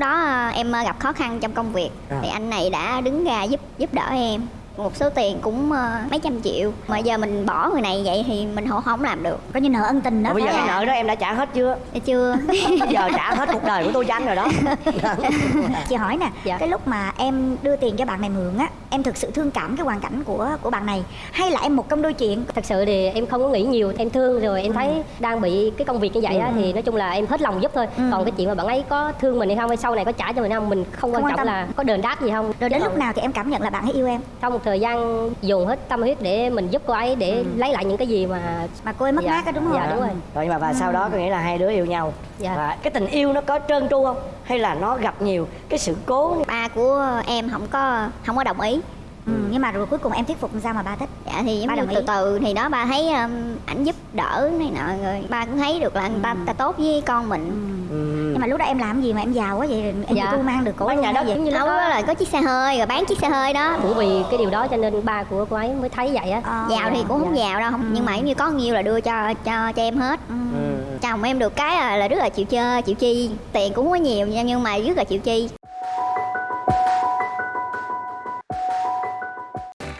đó à, em à, gặp khó khăn trong công việc À. thì anh này đã đứng ra giúp giúp đỡ em một số tiền cũng à, mấy trăm triệu. Mà giờ mình bỏ người này vậy thì mình không không làm được. Coi như nợ ân tình đó. Bây giờ cái không? nợ đó em đã trả hết chưa? Dạ chưa. Giờ trả hết cuộc đời của tôi anh rồi đó. Chị hỏi nè, Dạ. cái lúc mà em đưa tiền cho bạn này mượn á, em thực sự thương cảm cái hoàn cảnh của của bạn này? Hay là em một công đôi chuyện? thật sự thì em không có nghĩ nhiều em thương rồi em thấy đang bị cái công việc như vậy á thì nói chung là em hết lòng giúp thôi. Ừ. còn cái chuyện mà bạn ấy có thương mình hay không hay sau này có trả cho mình không mình không quan Không quan trọng tâm. là có đền đáp gì không. Rồi đến Chứ lúc còn nào thì em cảm nhận là bạn ấy yêu em? Một thời gian dùng hết tâm huyết để mình giúp cô ấy để lấy lại những cái gì mà mà cô ấy mất Dạ. mát á đúng không? Dạ, đúng rồi. rồi nhưng mà và sau đó có nghĩa là hai đứa yêu nhau Dạ. và cái tình yêu nó có trơn tru không hay là nó gặp nhiều cái sự cố ba của em không có không có đồng ý Ừ, nhưng mà rồi cuối cùng em thuyết phục làm sao mà ba thích? dạ thì Ba đồng từ ý. từ thì đó ba thấy um, ảnh giúp đỡ này nọ rồi ba cũng thấy được là người ta, ta tốt với con mình ừ. Mà lúc đó em làm gì mà em giàu quá vậy? Em Dạ. tu mang được cổ nhà gì? giống như lúc đó đó là có chiếc xe hơi rồi bán chiếc xe hơi đó cũng vì cái điều đó cho nên ba của cô ấy mới thấy vậy á Ờ. giàu thì cũng không Dạ. giàu đâu không nhưng mà giống như có nhiêu là đưa cho cho cho em hết Ừ. Ừ. chồng em được cái là, là rất là chịu chơi chịu chi tiền cũng có nhiều nha, nhưng mà rất là chịu chi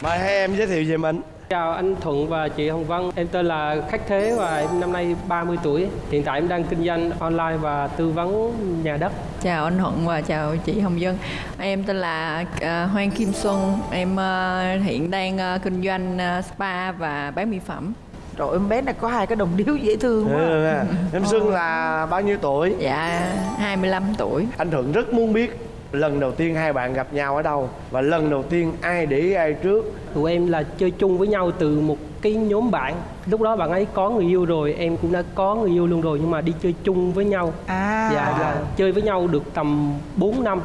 Mời hai em giới thiệu về mình Chào anh Thuận và chị Hồng Vân. Em tên là Khách Thế và em năm nay 30 tuổi. Hiện tại em đang kinh doanh online và tư vấn nhà đất. Chào anh Thuận và chào chị Hồng Dân Em tên là à, Hoàng Kim Xuân. Em à, hiện đang à, kinh doanh spa và bán mỹ phẩm. Trời ơi, em bé này có hai cái đồng điếu dễ thương quá Ừ. Em Xuân là bao nhiêu tuổi? Dạ 25 tuổi. Anh Thuận rất muốn biết lần đầu tiên hai bạn gặp nhau ở đâu? Và lần đầu tiên ai để ý ai trước? Tụi em là chơi chung với nhau từ một cái nhóm bạn. Lúc đó bạn ấy có người yêu rồi Em cũng đã có người yêu luôn rồi Nhưng mà đi chơi chung với nhau. À. Dạ là chơi với nhau được tầm 4 năm.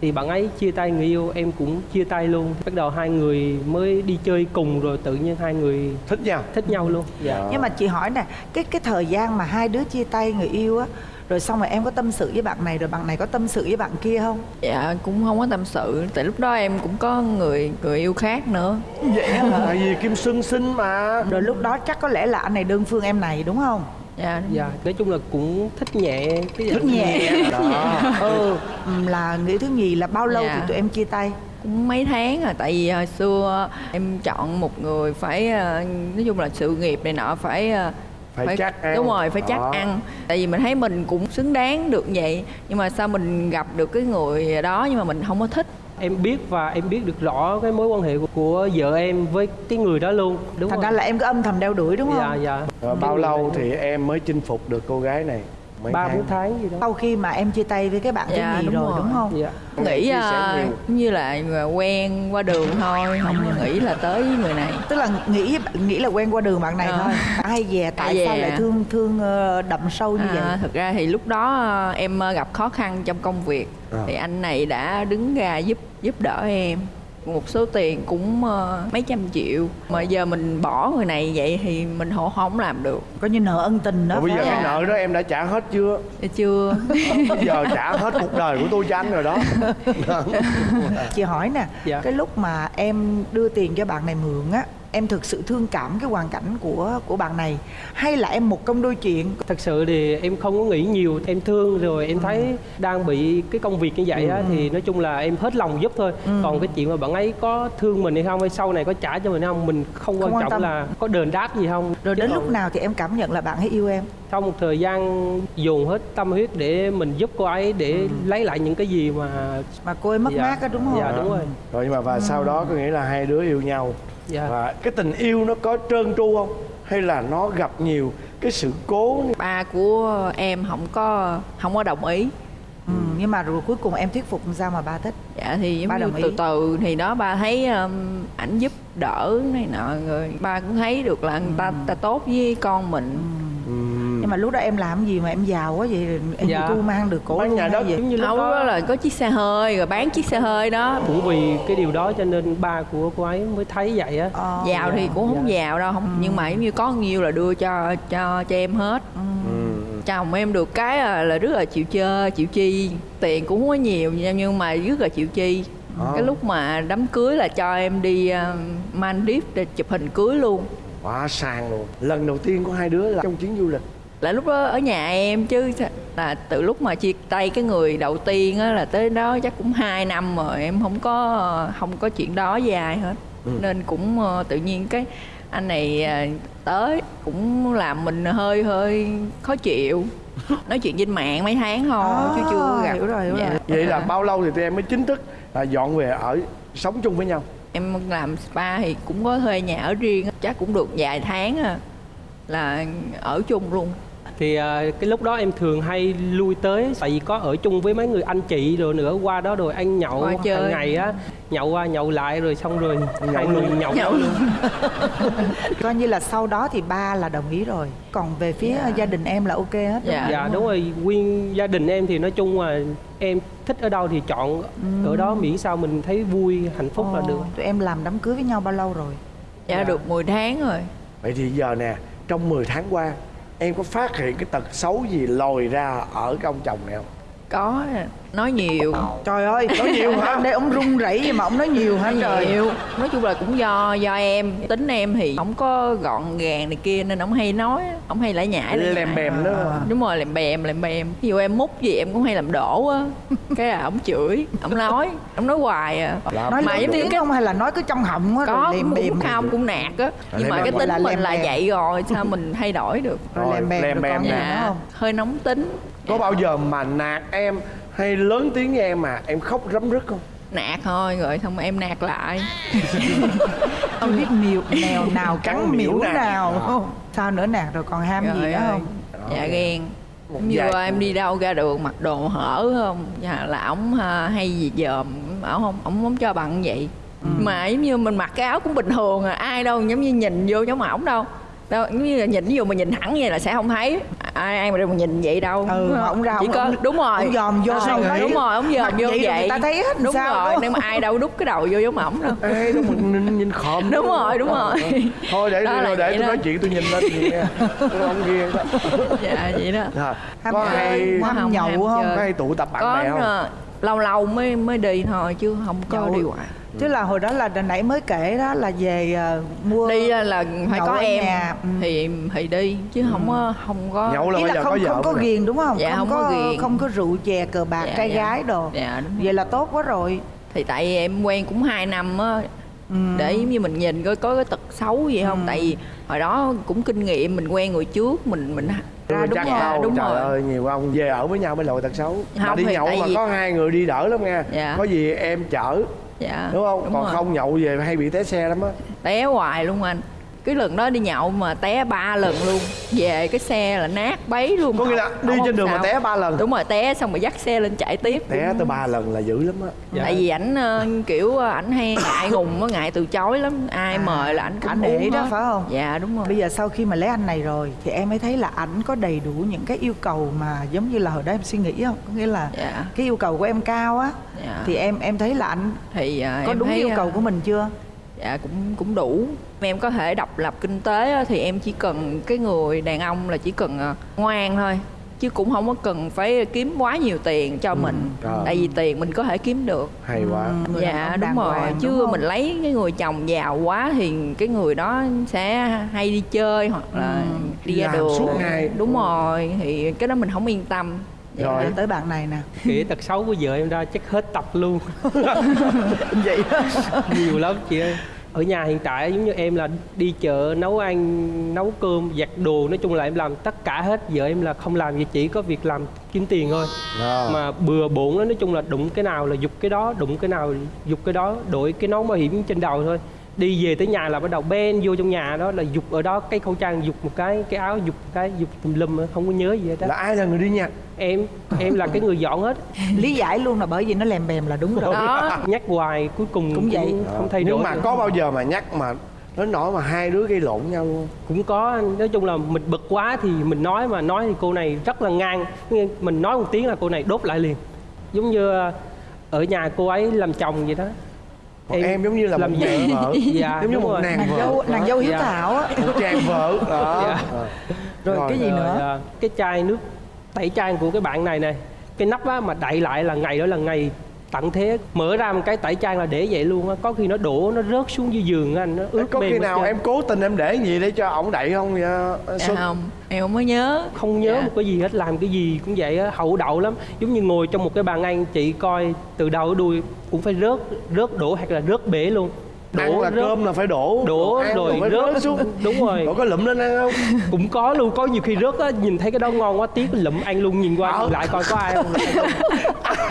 Thì bạn ấy chia tay người yêu em cũng chia tay luôn. Bắt đầu hai người mới đi chơi cùng rồi tự nhiên hai người thích nhau. Thích nhau luôn. Dạ. Nhưng mà chị hỏi nè Cái cái thời gian mà hai đứa chia tay người yêu á Rồi xong rồi em có tâm sự với bạn này Rồi bạn này có tâm sự với bạn kia không? Dạ cũng không có tâm sự. Tại lúc đó em cũng có người người yêu khác nữa. Vậy hả? Tại vì Kim Xuân xinh mà. Rồi lúc đó chắc có lẽ là anh này đơn phương em này đúng không? Dạ. Đúng dạ nói chung là cũng thích nhẹ cái Thích nhẹ. đó. Ừ. Ừm, Là nghĩ thứ nhì là bao lâu Dạ. thì tụi em chia tay? Cũng mấy tháng rồi tại vì hồi xưa em chọn một người phải ờ, nói chung là sự nghiệp này nọ phải ờ, Phải chắc ăn. đúng rồi phải chắc ăn. Tại vì mình thấy mình cũng xứng đáng được vậy nhưng mà sao mình gặp được cái người đó nhưng mà mình không có thích? Em biết và em biết được rõ cái mối quan hệ của, của vợ em với cái người đó luôn đúng Thành không? ra là em cứ âm thầm đeo đuổi đúng không? dạ. Dạ Rồi bao lâu thì em mới chinh phục được cô gái này ba bốn tháng. gì đó. Sau khi mà em chia tay với cái bạn thứ Dạ, nhì đúng rồi, rồi. đúng không? Dạ. Nghĩ nhiều. như là quen qua đường thôi không có nghĩ là tới với người này. Tức là nghĩ nghĩ là quen qua đường bạn này Ờ. thôi. Ai về tại Ai sao lại thương thương ờ, đậm sâu như vậy? À, thực ra thì lúc đó ờ, em gặp khó khăn trong công việc. À. thì anh này đã đứng ra giúp giúp đỡ em một số tiền cũng ờ, mấy trăm triệu. Mà giờ mình bỏ người này vậy thì mình không không làm được. Coi như nợ ân tình đó. Bây giờ phải cái nợ đó em đã trả hết chưa? Dạ chưa. Bây giờ trả hết cuộc đời của tôi cho anh rồi đó. Chị hỏi nè Dạ. Cái lúc mà em đưa tiền cho bạn này mượn á Em thực sự thương cảm cái hoàn cảnh của của bạn này Hay là em một công đôi chuyện? Thật sự thì em không có nghĩ nhiều em thương rồi em thấy đang bị cái công việc như vậy á thì nói chung là em hết lòng giúp thôi. Còn cái chuyện mà bạn ấy có thương mình hay không hay sau này có trả cho mình hay không mình không quan Không quan trọng tâm. là có đền đáp gì không. Rồi Chứ đến còn lúc nào thì em cảm nhận là bạn ấy yêu em sau một thời gian dồn hết tâm huyết để mình giúp cô ấy để lấy lại những cái gì mà Mà cô ấy mất Dạ. mát á đúng không Dạ, đúng rồi. Rồi nhưng mà và sau đó có nghĩa là hai đứa yêu nhau. Dạ. Và cái tình yêu nó có trơn tru không? Hay là nó gặp nhiều cái sự cố? Ba của em không có không có đồng ý. Ừ, Nhưng mà rồi cuối cùng em thuyết phục sao mà ba thích? Dạ thì Ba giống đồng như ý. từ từ thì đó ba thấy um, ảnh giúp đỡ này nọ rồi ba cũng thấy được là người ta ta tốt với con mình. Ừm. Nhưng mà lúc đó em làm gì mà em giàu quá vậy? Em Dạ. tu mang được cổ Bán nhà gì? giống như lúc đó. đó là có chiếc xe hơi rồi bán chiếc xe hơi đó. Cũng vì cái điều đó cho nên ba của cô ấy mới thấy vậy á. Ờ, giàu thì cũng không giàu đâu không nhưng mà giống như có nhiêu là đưa cho cho cho em hết. Ừm. chồng em được cái là, là rất là chịu chơi chịu chi. Tiền cũng không có nhiều nhưng nhưng mà rất là chịu chi. Ờ. cái lúc mà đám cưới là cho em đi uh, Maldives để chụp hình cưới luôn. Quá sang luôn. Lần đầu tiên của hai đứa là trong chuyến du lịch là lúc đó ở nhà em chứ là từ lúc mà chia tay cái người đầu tiên á là tới đó chắc cũng 2 năm rồi em không có không có chuyện đó với ai hết nên cũng ờ, tự nhiên cái anh này à, tới cũng làm mình hơi hơi khó chịu. Nói chuyện trên mạng mấy tháng thôi chứ chưa gặp. hiểu rồi, hiểu Dạ. rồi. vậy là bao lâu thì tụi em mới chính thức là dọn về ở sống chung với nhau? Em làm spa thì cũng có thuê nhà ở riêng chắc cũng được vài tháng à là ở chung luôn thì à, cái lúc đó em thường hay lui tới tại vì có ở chung với mấy người anh chị rồi nữa qua đó rồi ăn nhậu hàng ngày á nhậu qua nhậu lại rồi xong rồi hai người nhậu, Nhậu luôn. Coi như là sau đó thì ba là đồng ý rồi. Còn về phía gia đình em là ok hết. Đúng Dạ. không? dạ đúng rồi. nguyên gia đình em thì nói chung là em thích ở đâu thì chọn ở đó miễn sao mình thấy vui hạnh phúc là Ồ, được. tụi em làm đám cưới với nhau bao lâu rồi? Dạ được 10 tháng rồi. Vậy thì giờ nè trong 10 tháng qua em có phát hiện cái tật xấu gì lòi ra ở cái ông chồng này không? Có nói nhiều. Trời ơi nói nhiều hả? Đây ông run rẩy gì mà ông nói nhiều hả? Trời. Nhiều. Nói chung là cũng do do em. Tính em thì không có gọn gàng này kia nên ông hay nói ông hay lại lem nhảy. bèm đó. Đúng rồi làm bèm làm bèm. Ví dụ em múc gì em cũng hay làm đổ á. Cái là ông chửi ông nói ông nói hoài à. Làm nói mà giống như cái- không hay là nói cứ trong họng á có bềm cũng không cũng nạt á. Nhưng mà bèm cái tính là mình là bèm. vậy rồi sao mình thay đổi được? Rồi lem bèm bèm nữa dạ không hơi nóng tính. Có bao giờ mà nạt em hay lớn tiếng với em mà em khóc rấm rứt không? Nạt thôi rồi xong rồi em nạt lại. Không biết miều mèo nào Cắn cắn miễu nạt. nào. Không sao nữa nạt rồi còn ham gì Trời nữa không? dạ ghen. Như em đi đâu ra đường mặc đồ hở không? Dạ, là ổng à, hay gì dòm ổng không ổng không cho bằng vậy. Mà giống như mình mặc cái áo cũng bình thường à ai đâu giống như nhìn vô giống ổng đâu. Đâu giống như là nhìn ví dụ mà nhìn thẳng vậy là sẽ không thấy ai ai mà đâu mà nhìn vậy đâu. Ừ. Mà ông ra chỉ ông, có ông, đúng rồi. ông dòm vô Ờ, xong thấy đúng rồi ông dòm vô vậy vậy, người ta thấy hết đúng sao, rồi. Không? nhưng mà ai đâu đút cái đầu vô giống ổng đâu. Ê, nhìn, nhìn khòm Đúng rồi, đúng rồi. thôi để rồi để tôi nói chuyện tôi nhìn lên nghe. Tôi không ghiền đó dạ vậy đó. Rồi, ham có hay ham không, nhậu không? có hay tụ tập bạn bè không? ờ, lâu lâu mới mới đi thôi chứ không có đi hoài chứ là hồi đó là nãy mới kể đó là về ờ, mua đi là, phải nhậu có em nhà, ừ. thì thì đi chứ không có không có nhậu là ý là giờ không có không có ghiền đúng không? Dạ, không không có có ghiền. không có rượu chè cờ bạc Dạ, trai dạ. gái đồ. Dạ đúng vậy là tốt quá rồi. Thì tại vì em quen cũng 2 năm á Ừ. để giống như mình nhìn coi có cái tật xấu gì không? Tại vì hồi đó cũng kinh nghiệm mình quen người trước mình mình ra đúng chắc rồi đâu, đúng trời rồi. ơi nhiều ông về ở với nhau mới lội tật xấu. Mà Không, đi thì nhậu mà vì- có hai người đi đỡ lắm nha. Dạ. có gì em chở dạ đúng không? còn rồi. không nhậu về hay bị té xe lắm á. Té hoài luôn anh cái lần đó đi nhậu mà té ba lần luôn. Về cái xe là nát bấy luôn. Có nghĩa là đi trên đường mà sao. té ba lần. Đúng rồi té xong rồi dắt xe lên chạy tiếp. Té tới ba lần là dữ lắm á. Dạ. tại vì ảnh ờ, kiểu ờ, ảnh hay ngại ngùng á ngại từ chối lắm. Ai À, mời là ảnh cũng ảnh để đó. hết. phải không? dạ đúng rồi. Bây giờ sau khi mà lấy anh này rồi thì em mới thấy là ảnh có đầy đủ những cái yêu cầu mà giống như là hồi đó em suy nghĩ không có nghĩa là dạ. cái yêu cầu của em cao á. Dạ. Thì em em thấy là ảnh thì ờ, có đúng thấy, yêu cầu của mình chưa dạ cũng cũng đủ em có thể độc lập kinh tế á, thì em chỉ cần cái người đàn ông là chỉ cần ờ, ngoan thôi chứ cũng không có cần phải kiếm quá nhiều tiền cho mình trời. tại vì tiền mình có thể kiếm được hay quá đàn dạ đúng rồi hoàng, chứ đúng không? mình lấy cái người chồng giàu quá thì cái người đó sẽ hay đi chơi hoặc là đi ra đường suốt ngày. đúng rồi thì cái đó mình không yên tâm. Rồi. tới bạn này nè kể tật xấu của vợ em ra chắc hết tập luôn vậy đó. nhiều lắm chị ơi ở nhà hiện tại giống như em là đi chợ nấu ăn nấu cơm giặt đồ nói chung là em làm tất cả hết vợ em là không làm gì chỉ có việc làm kiếm tiền thôi Ờ. mà bừa bộn đó nói chung là đụng cái nào là dục cái đó đụng cái nào dục cái đó đội cái nón bảo hiểm trên đầu thôi đi về tới nhà là bắt đầu ben vô trong nhà đó là dục ở đó cái khẩu trang dục một cái cái áo dục một cái dục tùm lum không có nhớ gì hết là đó ai là người đi nhặt em em là cái người dọn hết. Lý giải luôn là bởi vì nó lèm bèm là đúng rồi. Đó. Nhắc hoài cuối cùng Cũng vậy. không thay đổi nhưng mà được. có bao giờ mà nhắc mà nó nổi mà hai đứa gây lộn nhau luôn cũng có nói chung là mình bực quá thì mình nói mà nói thì cô này rất là ngang. Mình nói một tiếng là cô này đốt lại liền. Giống như ờ, ở nhà cô ấy làm chồng vậy đó Còn em giống như là làm một nàng vợ. Dạ giống như một rồi. nàng nàng vợ. dâu nàng dâu hiếu Dạ. thảo á. Một chàng vợ đó. Dạ. Ờ. rồi cái gì Rồi, nữa? Ờ, cái chai nước tẩy trang của cái bạn này này cái nắp á mà đậy lại là ngày đó là ngày tận thế mở ra một cái tẩy trang là để vậy luôn á. Có khi nó đổ nó rớt xuống dưới giường anh nó ướt có khi nào em cố tình em để gì để cho ổng đậy không vậy dạ Xuân? không em không có nhớ. Không nhớ Dạ. một cái gì hết làm cái gì cũng vậy á hậu đậu lắm. Giống như ngồi trong một cái bàn ăn chị coi từ đầu đến đuôi cũng phải rớt rớt đổ hoặc là rớt bể luôn ăn là rớt, cơm là phải đổ. Đổ rồi phải rớt xuống đúng rồi. Cậu có lụm lên ăn không? Cũng có luôn có nhiều khi rớt á nhìn thấy cái đó ngon quá tiếc lụm ăn luôn nhìn qua nhìn lại coi có ai không.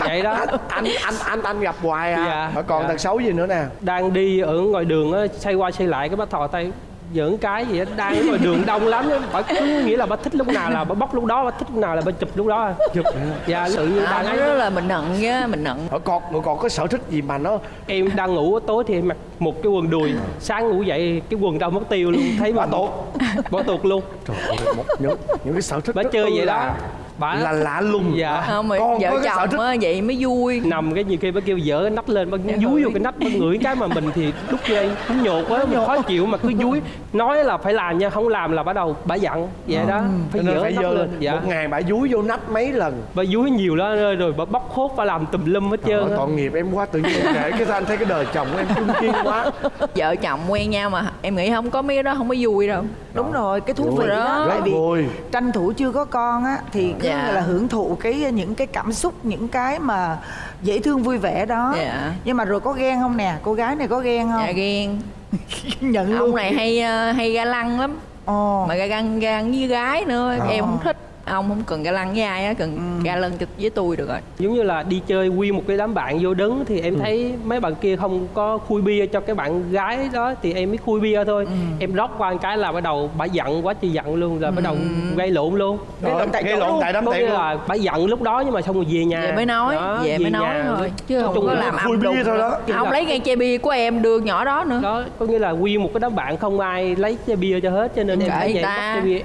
Vậy đó. Anh anh anh anh gặp hoài à. Dạ, còn dạ. tật xấu gì nữa nè? Đang đi ở ngoài đường á xoay qua xoay lại cái bắt thò tay giỡn cái gì á đang ở ngoài đường đông lắm á bà cứ nghĩ là bà thích lúc nào là bà bóc lúc đó bà thích lúc nào là bà chụp lúc đó. Chụp dạ sự như à, đang ấy rất là mình nận á mình nận Ở còn rồi còn có sở thích gì mà nó em đang ngủ tối thì em mặc một cái quần đùi. Sáng ngủ dậy cái quần đâu mất tiêu luôn. Thấy bà Bỏ tuột. bỏ tuột luôn. Trời ơi một những những cái sở thích bà chơi vậy là, đó bà là lạ lùng. Dạ. không mà Con vợ có cái sở chồng thích- á vậy mới vui. Nằm cái nhiều khi bà kêu dở cái nắp lên bà Dạ, dúi vô cái nắp bà ngửi cái mà mình thì lúc đây cũng nhột quá mình khó chịu mà cứ dúi. Nói là phải làm nha không làm là bắt đầu bà giận vậy đó phải Cho nên dở phải nắp dơ lên. Dạ. một ngày bà dúi vô nắp mấy lần. Bà dúi nhiều đó rồi, rồi bà bóc hốt bà làm tùm lum hết Trời trơn ơi, á. tội nghiệp em quá tự nhiên kể cái anh thấy cái đời chồng của em trung kiên quá. Vợ chồng quen nhau mà em nghĩ không có mấy cái đó không có vui đâu. Đúng rồi cái thú vị đó. Rất tại vì vui. tranh thủ chưa có con á thì cứ Dạ. là hưởng thụ cái những cái cảm xúc những cái mà dễ thương vui vẻ đó. Dạ. nhưng mà rồi có ghen không nè? Cô gái này có ghen không? Dạ ghen. Nhận luôn. ông này hay ờ, hay ga lăng lắm. Ồ. Mà ga lăng ga lăng với gái nữa Ờ. em không thích ông không cần ga lăng với ai á cần ga lăng trực với tôi được rồi. Giống như là đi chơi quy một cái đám bạn vô đứng thì em thấy mấy bạn kia không có khui bia cho cái bạn gái đó thì em mới khui bia thôi. Em rót qua một cái là bắt đầu bà giận quá chị giận luôn rồi bắt đầu gây lộn luôn. Gây lộn tại lộn tại đám tiệc là bà giận lúc đó nhưng mà xong rồi về nhà. Về mới nói Đó, về mới nói thôi chứ không có là làm khui âm bia thôi đó. không lấy ngay chai bia của em đưa nhỏ đó nữa. Đó có nghĩa là quy một cái đám bạn không ai lấy chai bia cho hết cho nên em phải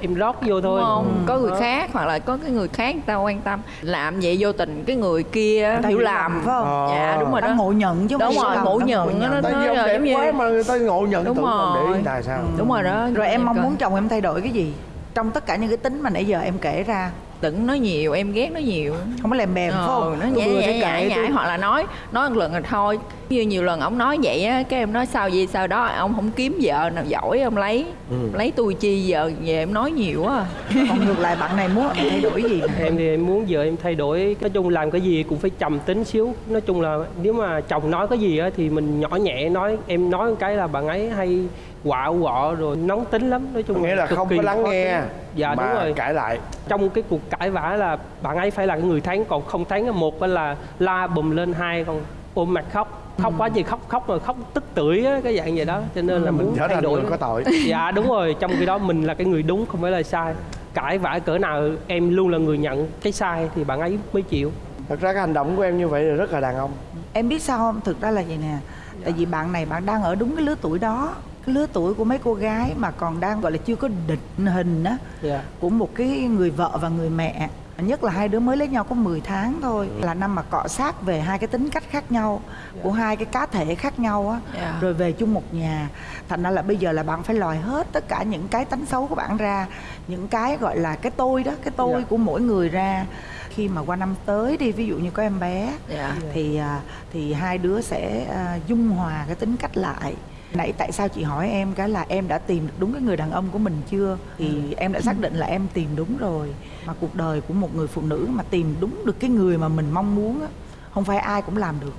em rót vô thôi. không? Có người khác hoặc là có cái người khác người ta quan tâm. Làm vậy vô tình cái người kia hiểu làm lầm, phải không? Ờ. dạ đúng rồi đó. ngộ nhận chứ không Đúng phải rồi, ngộ nhận nó- đẹp giống như- quá mà người ta ngộ nhận Đúng để rồi. ý tại sao? Đúng rồi đó rồi em mong muốn chồng em thay đổi cái gì? Trong tất cả những cái tính mà nãy giờ em kể ra đừng nói nhiều em ghét nói nhiều. Không có bèm phải ờ, không nó nhảy vừa nhảy nhảy hoặc là nói nói một lần rồi thôi. Như nhiều lần ông nói vậy á cái em nói sao gì sao đó ông không kiếm vợ nào giỏi ông lấy lấy tôi chi giờ về em nói nhiều quá à. còn ngược lại bạn này muốn em thay đổi gì? Em thì em muốn vợ em thay đổi nói chung làm cái gì cũng phải trầm tính xíu. Nói chung là nếu mà chồng nói cái gì á thì mình nhỏ nhẹ nói em nói một cái là bạn ấy hay quạo quọ rồi nóng tính lắm nói chung nghĩa là không có lắng nghe dạ mà đúng rồi. cãi lại. Trong cái cuộc cãi vã là bạn ấy phải là cái người thắng còn không thắng là một là la bùm lên hai còn ôm mặt khóc. Khóc quá gì khóc khóc mà khóc tức tưởi á cái dạng vậy đó cho nên là mình muốn trở thay đổi có tội. Dạ đúng rồi trong khi đó mình là cái người đúng không phải là sai. Cãi vã cỡ nào em luôn là người nhận cái sai thì bạn ấy mới chịu. Thật ra cái hành động của em như vậy là rất là đàn ông. Em biết sao không? Thực ra là vậy nè. Tại vì bạn này bạn đang ở đúng cái lứa tuổi đó cái lứa tuổi của mấy cô gái mà còn đang gọi là chưa có định hình á dạ. của một cái người vợ và người mẹ. Nhất là hai đứa mới lấy nhau có 10 tháng thôi. Là năm mà cọ sát về hai cái tính cách khác nhau của hai cái cá thể khác nhau á. Dạ. rồi về chung một nhà. Thành ra là bây giờ là bạn phải lòi hết tất cả những cái tánh xấu của bạn ra những cái gọi là cái tôi đó cái tôi Dạ. của mỗi người ra. Khi mà qua năm tới đi ví dụ như có em bé Dạ. thì à, thì hai đứa sẽ à, dung hòa cái tính cách lại nãy tại sao chị hỏi em cái là em đã tìm được đúng cái người đàn ông của mình chưa? Thì em đã xác định là em tìm đúng rồi. Mà cuộc đời của một người phụ nữ mà tìm đúng được cái người mà mình mong muốn á không phải ai cũng làm được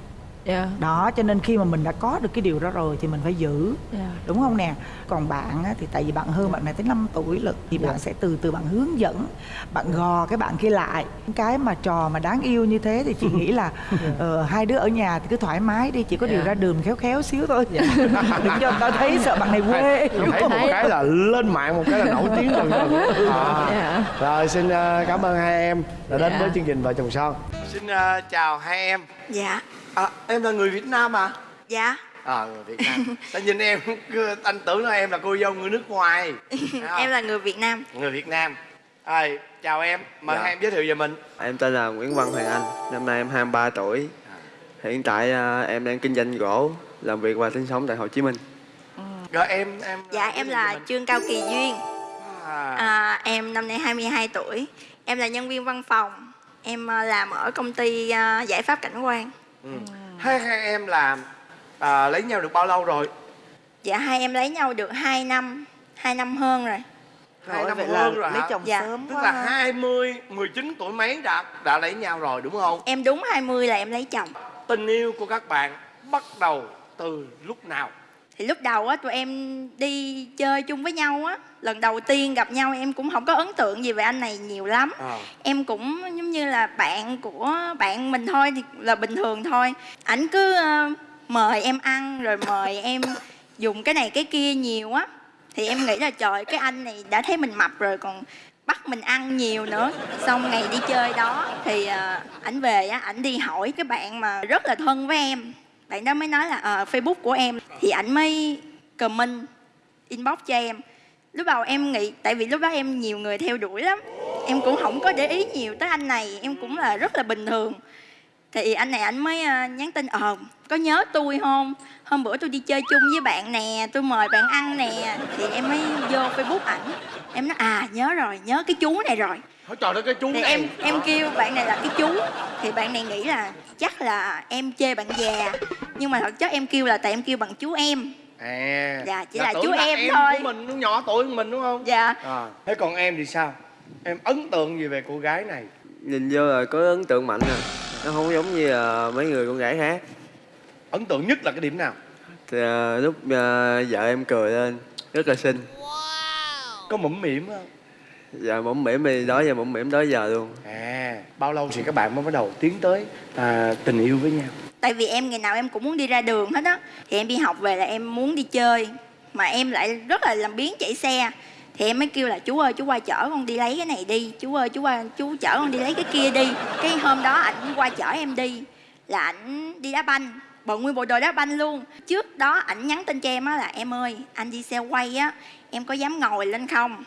dạ. Đó cho nên khi mà mình đã có được cái điều đó rồi thì mình phải giữ. Dạ. Đúng không nè? Còn bạn á, thì tại vì bạn hơn bạn này tới 5 tuổi lận thì bạn sẽ từ từ bạn hướng dẫn bạn gò cái bạn kia lại. Cái mà trò mà đáng yêu như thế thì chị nghĩ là ờ, hai đứa ở nhà thì cứ thoải mái đi chỉ có điều Dạ. ra đường khéo khéo xíu thôi. Đừng cho người ta thấy sợ bạn này quê. Thấy một cái là lên mạng một cái là nổi tiếng rồi à. Dạ. rồi xin ờ, cảm ơn hai em đã đến Dạ. với chương trình vợ chồng son. Xin ờ, chào hai em. Dạ, à, em là người việt nam à? Dạ. À người việt nam. Ta nhìn em cứ- anh tưởng là em là cô dâu người nước ngoài? Em là người Việt Nam. Người việt nam. À, chào em. Mời Dạ. hai em giới thiệu về mình. Em tên là Nguyễn Văn Hoàng Anh, năm nay em 23 tuổi. Hiện tại à, em đang kinh doanh gỗ, làm việc và sinh sống tại Hồ Chí Minh. rồi em em Dạ, em là Trương Cao Kỳ Duyên. À, à, Em năm nay 22 tuổi. Em là nhân viên văn phòng. Em à, làm ở công ty à, giải pháp cảnh quan ừ. hai hai em là à, lấy nhau được bao lâu rồi? Dạ hai em lấy nhau được 2 năm 2 năm hơn rồi. Hai năm hơn rồi lấy hả? chồng Dạ. sớm tức quá là ha. 20 19 tuổi mấy đã đã lấy nhau rồi đúng không? Em đúng 20 là em lấy chồng. Tình yêu của các bạn bắt đầu từ lúc nào? Thì lúc đầu á tụi em đi chơi chung với nhau á Lần đầu tiên gặp nhau em cũng không có ấn tượng gì về anh này nhiều lắm. À. Em cũng giống như là bạn của bạn mình thôi thì là bình thường thôi. Ảnh cứ ờ, mời em ăn rồi mời em dùng cái này cái kia nhiều á. Thì em nghĩ là trời cái anh này đã thấy mình mập rồi còn bắt mình ăn nhiều nữa. Xong ngày đi chơi đó thì ờ, ảnh về á, ảnh đi hỏi cái bạn mà rất là thân với em. Bạn đó mới nói là ờ, Facebook của em. Thì ảnh mới comment inbox cho em lúc đầu em nghĩ tại vì lúc đó em nhiều người theo đuổi lắm. Em cũng không có để ý nhiều tới anh này em cũng là rất là bình thường. Thì anh này anh mới ờ, nhắn tin ờ có nhớ tôi không hôm bữa tôi đi chơi chung với bạn nè tôi mời bạn ăn nè. Thì em mới vô facebook ảnh. Em nói à nhớ rồi nhớ cái chú này rồi. Hỏi trời ơi cái chú thì này. em em kêu bạn này là cái chú. Thì bạn này nghĩ là chắc là em chê bạn già. Nhưng mà thật chất em kêu là tại em kêu bằng chú em à Dạ, chỉ là tưởng chú em em thôi. của mình nó nhỏ tuổi hơn mình đúng không? Dạ. À. thế còn em thì sao? Em ấn tượng gì về cô gái này? Nhìn vô là có ấn tượng mạnh à. Nó không giống như ờ, mấy người con gái khác. Ấn tượng nhất là cái điểm nào? Thì ờ, lúc ờ, vợ em cười lên Rất là xinh. Có mũm mỉm không? Dạ mũm mỉm thì đó giờ mũm mỉm đó giờ luôn. À bao lâu thì các bạn mới bắt đầu tiến tới à, tình yêu với nhau tại vì em ngày nào em cũng muốn đi ra đường hết á. Thì em đi học về là em muốn đi chơi mà em lại rất là làm biến chạy xe. Thì em mới kêu là chú ơi chú qua chở con đi lấy cái này đi. Chú ơi chú qua chú chở con đi lấy cái kia đi. Cái hôm đó ảnh qua chở em đi là ảnh đi đá banh. Bận nguyên bộ đồ đá banh luôn. Trước đó ảnh nhắn tin cho em á là em ơi anh đi xe quay á em có dám ngồi lên không?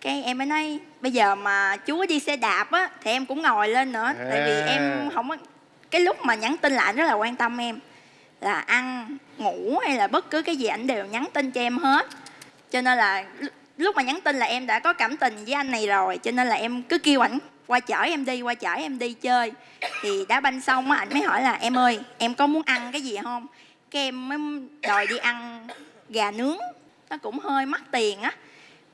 Cái em mới nói bây giờ mà chú đi xe đạp á thì em cũng ngồi lên nữa. Tại vì À. em không có cái lúc mà nhắn tin là ảnh rất là quan tâm em. Là ăn, ngủ hay là bất cứ cái gì ảnh đều nhắn tin cho em hết. Cho nên là lúc mà nhắn tin là em đã có cảm tình với anh này rồi, cho nên là em cứ kêu ảnh qua chở em đi, qua chở em đi chơi. Thì đá banh xong á, ảnh mới hỏi là, em ơi, em có muốn ăn cái gì không? Cái em mới đòi đi ăn gà nướng, nó cũng hơi mắc tiền á.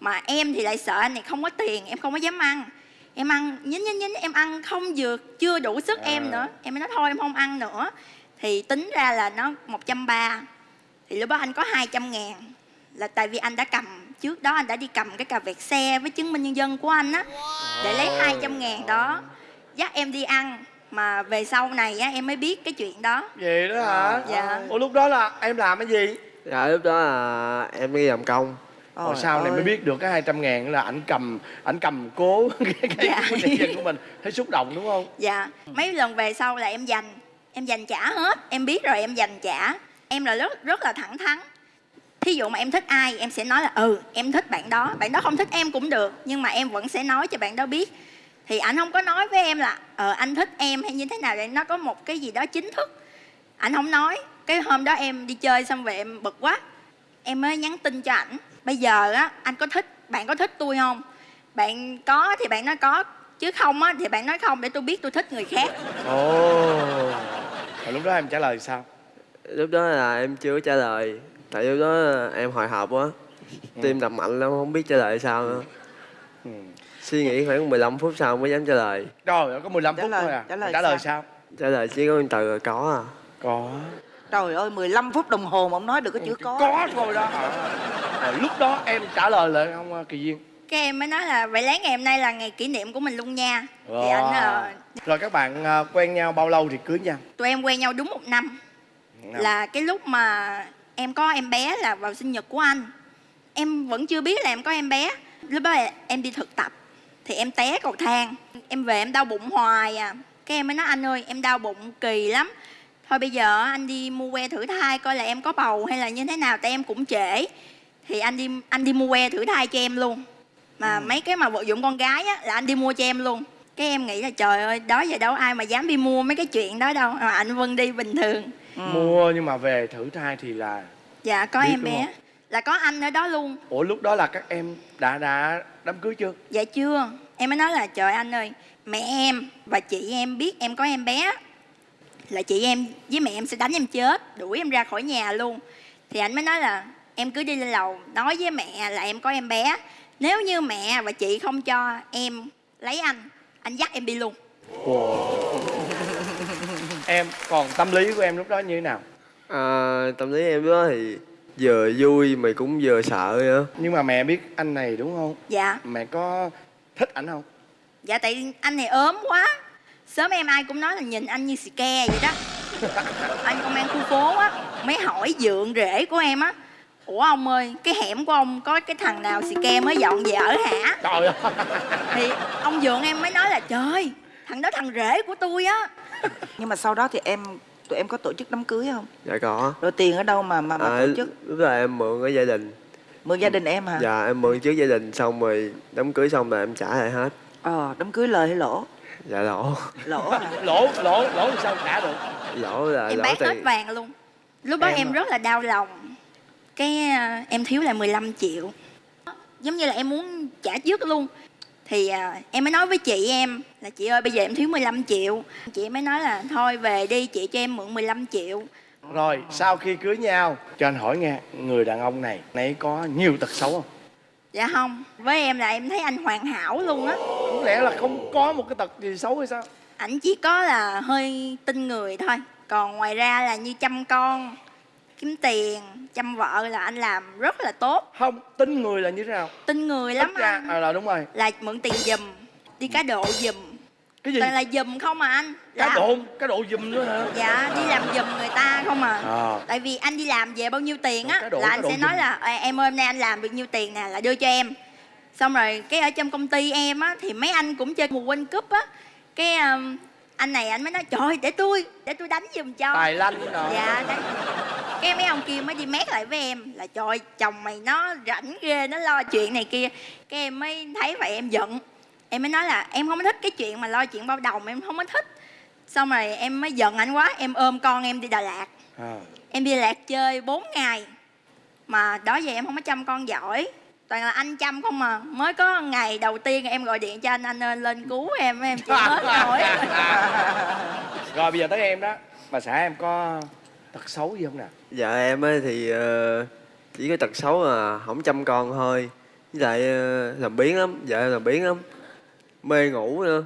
Mà em thì lại sợ anh này không có tiền, em không có dám ăn em ăn nhín nhín nhín em ăn không vừa chưa đủ sức em nữa. Em mới nói thôi em không ăn nữa. Thì tính ra là nó 130 thì lúc đó anh có 200 ngàn. Là tại vì anh đã cầm trước đó anh đã đi cầm cái cà vẹt xe với chứng minh nhân dân của anh á để lấy 200 ngàn đó. Dắt em đi ăn mà về sau này á em mới biết cái chuyện đó. Vậy đó hả? Dạ. ủa lúc đó là em làm cái gì? Dạ lúc đó là em đi làm công Rồi sau này mới biết được cái 200 ngàn là ảnh cầm ảnh cầm cố cái cái Dạ. dân của mình. Thấy xúc động đúng không? Dạ, mấy lần về sau là em dành Em dành trả hết, em biết rồi em dành trả. Em là rất rất là thẳng thắn. Thí dụ mà em thích ai em sẽ nói là Ừ, em thích bạn đó. Bạn đó không thích em cũng được Nhưng mà em vẫn sẽ nói cho bạn đó biết. Thì anh không có nói với em là Ờ, anh thích em hay như thế nào Để nó có một cái gì đó chính thức. Anh không nói. Cái hôm đó em đi chơi xong về em bực quá. Em mới nhắn tin cho ảnh Bây giờ á, anh có thích, bạn có thích tôi không? Bạn có thì bạn nói có Chứ không á, thì bạn nói không để tôi biết tôi thích người khác. Ồ. Rồi lúc đó em trả lời sao? Lúc đó là em chưa trả lời. Tại lúc đó em hồi hộp quá Tim đập mạnh lắm không biết trả lời sao nữa. Ừ. Suy nghĩ khoảng 15 phút sau mới dám trả lời. Rồi có 15 Trả phút lời- thôi à? trả lời trả lời sao? sao? Trả lời chỉ có một từ có à. Có Trời ơi 15 phút đồng hồ mà ông nói được cái chữ có. có thôi đó. À, lúc đó em trả lời lại không ờ, kỳ duyên. Cái em mới nói là vậy lấy ngày hôm nay là ngày kỷ niệm của mình luôn nha. Thì Wow. anh ờ, rồi các bạn ờ, quen nhau bao lâu thì cưới nhau? Tụi em quen nhau đúng một năm. Năm. là cái lúc mà em có em bé là vào sinh nhật của anh. Em vẫn chưa biết là em có em bé. Lúc đó là em đi thực tập thì em té cầu thang. Em về em đau bụng hoài à. Cái em mới nói anh ơi em đau bụng kỳ lắm thôi bây giờ anh đi mua que thử thai coi là em có bầu hay là như thế nào tại em cũng trễ. Thì anh đi anh đi mua que thử thai cho em luôn. Mà mấy cái mà vật dụng con gái á là anh đi mua cho em luôn. Cái em nghĩ là trời ơi đó giờ đâu ai mà dám đi mua mấy cái chuyện đó đâu. Mà anh vân đi bình thường. Mua nhưng mà về thử thai thì là dạ có Biết em bé. không? là có anh ở đó luôn. Ủa lúc đó là các em đã đã đám cưới chưa? Dạ chưa. Em mới nói là trời anh ơi mẹ em và chị em biết em có em bé là chị em với mẹ em sẽ đánh em chết đuổi em ra khỏi nhà luôn. Thì anh mới nói là em cứ đi lên lầu nói với mẹ là em có em bé. Nếu như mẹ và chị không cho em lấy anh anh dắt em đi luôn. Em còn tâm lý của em lúc đó như thế nào? À, tâm lý em đó thì vừa vui mà cũng vừa sợ nữa nhưng mà mẹ biết anh này đúng không? Dạ. Mẹ có thích ảnh không? Dạ tại anh này ốm quá sớm em ai cũng nói là nhìn anh như xì ke vậy đó. Anh công an khu phố á mới hỏi dượng rể của em á. Ủa ông ơi cái hẻm của ông có cái thằng nào xì ke mới dọn về ở hả? Trời ơi. Thì ông dượng em mới nói là trời thằng đó thằng rể của tôi á. Nhưng mà sau đó thì em tụi em có tổ chức đám cưới không? Dạ có. Rồi tiền ở đâu mà mà, mà à, tổ chức? lúc đó em mượn ở gia đình. Mượn gia đình em hả? Dạ em mượn trước gia đình xong rồi đám cưới xong là em trả lại hết. Ờ đám cưới lời hay lỗ dạ lỗ. Lỗ hả? Lỗ lỗ lỗ thì sao trả được? Lỗ là em lỗ bán hết tiền vàng luôn. Lúc đó Em em, à? rất là đau lòng. Cái à, em thiếu là 15 triệu. Giống như là em muốn trả trước luôn. Thì à, em mới nói với chị em là chị ơi bây giờ em thiếu 15 triệu. Chị mới nói là thôi về đi chị cho em mượn 15 triệu. Rồi sau khi cưới nhau cho anh hỏi nghe người đàn ông này nãy có nhiều tật xấu không dạ không với em là em thấy anh hoàn hảo luôn á. Không lẽ là không có một cái tật gì xấu hay sao? Ảnh chỉ có là hơi tin người thôi. Còn ngoài ra là như chăm con kiếm tiền chăm vợ là anh làm rất là tốt. Không tin người là như thế nào? Tin người lắm ra anh. à, là đúng rồi. Là mượn tiền giùm đi cá độ giùm cái gì? Toàn là giùm không mà anh? Cá Là- độ cá độ giùm nữa hả? Dạ đi làm giùm người ta không à. À. Tại vì anh đi làm về bao nhiêu tiền á là anh sẽ nói là "Ê, em ơi hôm nay anh làm được nhiêu tiền nè là đưa cho em. Xong rồi cái ở trong công ty em á thì mấy anh cũng chơi mùa quên cúp á. Cái um, anh này anh mới nói trời để tôi để tôi đánh giùm cho. Tài lanh rồi dạ đấy cái mấy ông kia mới đi mét lại với em là trời chồng mày nó rảnh ghê nó lo chuyện này kia. Cái em mới thấy vậy em giận em mới nói là em không có thích cái chuyện mà lo chuyện bao đồng em không có thích. Xong rồi em mới giận anh quá em ôm con em đi đà lạt. À. em đi Đà lạt chơi 4 ngày mà đó giờ em không có chăm con giỏi. Toàn là anh chăm không mà mới có ngày đầu tiên em gọi điện cho anh anh ơi lên cứu em em chịu hết nổi rồi bây giờ tới em đó. Bà xã em có tật xấu gì không nè? Dạ em ấy thì ờ, chỉ có tật xấu là không chăm con thôi. Với lại ờ, làm biến lắm vợ làm biến lắm mê ngủ nữa.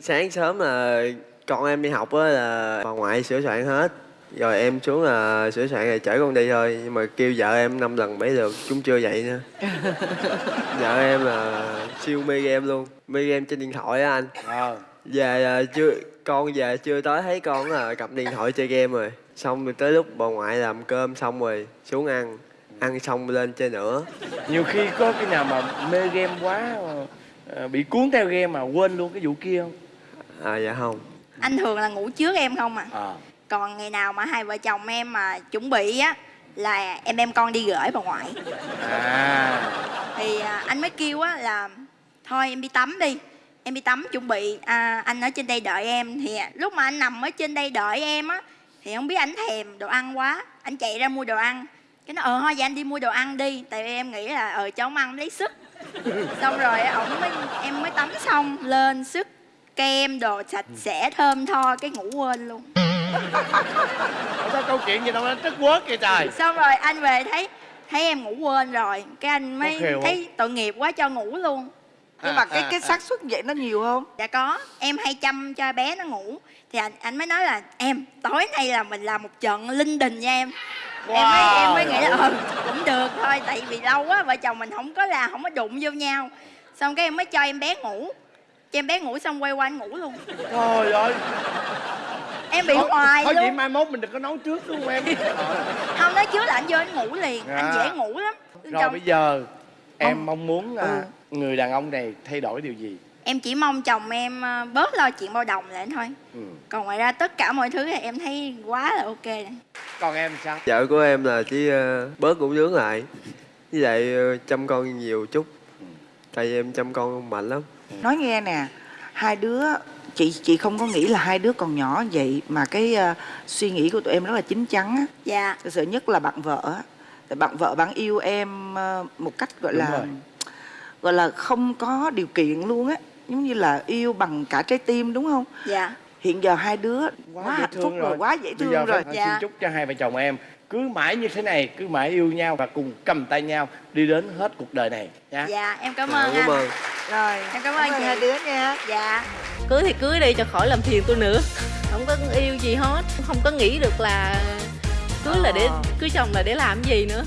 Sáng sớm là con em đi học á là bà ngoại sửa soạn hết. Rồi em xuống là sửa soạn rồi chở con đi thôi. Nhưng mà kêu vợ em năm lần mấy được chúng chưa dậy nữa. Vợ em là siêu mê game luôn. Mê game trên điện thoại á anh. À. về là chưa con về chưa tới thấy con là cầm điện thoại chơi game rồi. Xong rồi tới lúc bà ngoại làm cơm xong rồi xuống ăn. Ăn xong lên chơi nữa. Nhiều khi có cái nào mà mê game quá bị cuốn theo game mà quên luôn cái vụ kia không? À dạ không. Anh thường là ngủ trước em không à? À còn ngày nào mà hai vợ chồng em mà chuẩn bị á là em đem con đi gửi bà ngoại. À. Thì à, anh mới kêu á là thôi em đi tắm đi em đi tắm chuẩn bị à, anh ở trên đây đợi em. Thì à, lúc mà anh nằm ở trên đây đợi em á thì không biết anh thèm đồ ăn quá anh chạy ra mua đồ ăn. Cái nó ờ thôi vậy anh đi mua đồ ăn đi. Tại vì em nghĩ là ờ ông ăn lấy sức xong rồi ổng mới em mới tắm xong lên sức kem đồ sạch sẽ thơm tho cái ngủ quên luôn. Ủa sao câu chuyện gì đâu nó trất quớt vậy trời. Xong rồi anh về thấy thấy em ngủ quên rồi cái anh mới Có không? thấy tội nghiệp quá cho ngủ luôn. Nhưng mà cái cái xác suất vậy nó nhiều không? Dạ có em hay chăm cho bé nó ngủ. Thì anh anh mới nói là em tối nay là mình làm một trận linh đình nha em em mới em mới nghĩ là ừ cũng được thôi tại vì lâu quá vợ chồng mình không có là không có đụng vô nhau. Xong cái em mới cho em bé ngủ. Cho em bé ngủ xong quay qua anh ngủ luôn. Trời ơi. Em bị Thôi- hoài thôi vậy luôn. mai mốt mình đừng có nấu trước đúng không em? Không nói trước là anh vô anh ngủ liền anh Dạ. dễ ngủ lắm. Rồi Chồng- bây giờ em mong muốn à, Ừ. người đàn ông này thay đổi điều gì em chỉ mong chồng em ờ, bớt lo chuyện bao đồng lại thôi. Ừ. còn ngoài ra tất cả mọi thứ thì em thấy quá là ok. Còn em sao? Vợ của em là chỉ ờ, bớt ngủ nướng lại. Với lại ờ, chăm con nhiều chút. Tại vì em chăm con mạnh lắm. Nói nghe nè hai đứa chị chị không có nghĩ là hai đứa còn nhỏ vậy mà cái ờ, suy nghĩ của tụi em rất là chín chắn á. Dạ. Thực sự nhất là bạn vợ á. Tại bạn vợ bạn yêu em ờ, một cách gọi Đúng là rồi. gọi là không có điều kiện luôn á giống như là yêu bằng cả trái tim đúng không? Dạ. Hiện giờ hai đứa quá, dễ hạnh phúc rồi quá dễ Bây thương giờ rồi. Dạ. xin chúc cho hai vợ chồng em cứ mãi như thế này cứ mãi yêu nhau và cùng cầm tay nhau đi đến hết cuộc đời này nha dạ em cảm Dạ, ơn cảm anh. ơn. Rồi em cảm ơn chị. hai đứa nha. Dạ. Cưới thì cưới đi cho khỏi làm phiền tôi nữa. Không có yêu gì hết. Không có nghĩ được là cưới là để cưới chồng là để làm gì nữa